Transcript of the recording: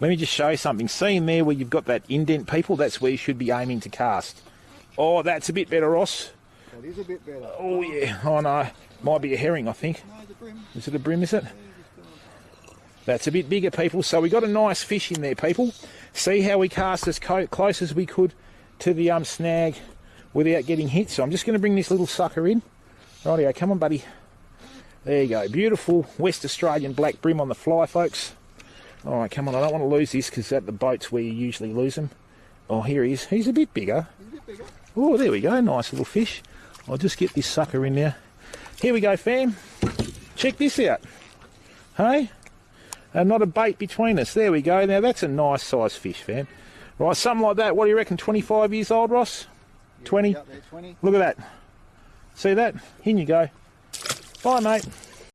Let me just show you something. See in there where you've got that indent, people? That's where you should be aiming to cast. Oh, that's a bit better, Ross. That is a bit better. Oh, yeah. Oh, no. Might be a herring, I think. No. Is it a bream, is it? That's a bit bigger, people. So we got a nice fish in there, people. See how we cast as co- close as we could to the um, snag without getting hit. So I'm just going to bring this little sucker in. Rightio, come on, buddy. There you go. Beautiful West Australian black bream on the fly, folks. All right, come on. I don't want to lose this because at the boats where you usually lose them. Oh, here he is. He's a bit bigger. He's a bit bigger. Oh, there we go. Nice little fish. I'll just get this sucker in there. Here we go, fam. Check this out. Hey? And not a bait between us. There we go. Now, that's a nice size fish, fam. Right, something like that. What do you reckon? 25 years old, Ross? 20? 20. Look at that. See that? In you go. Bye, mate.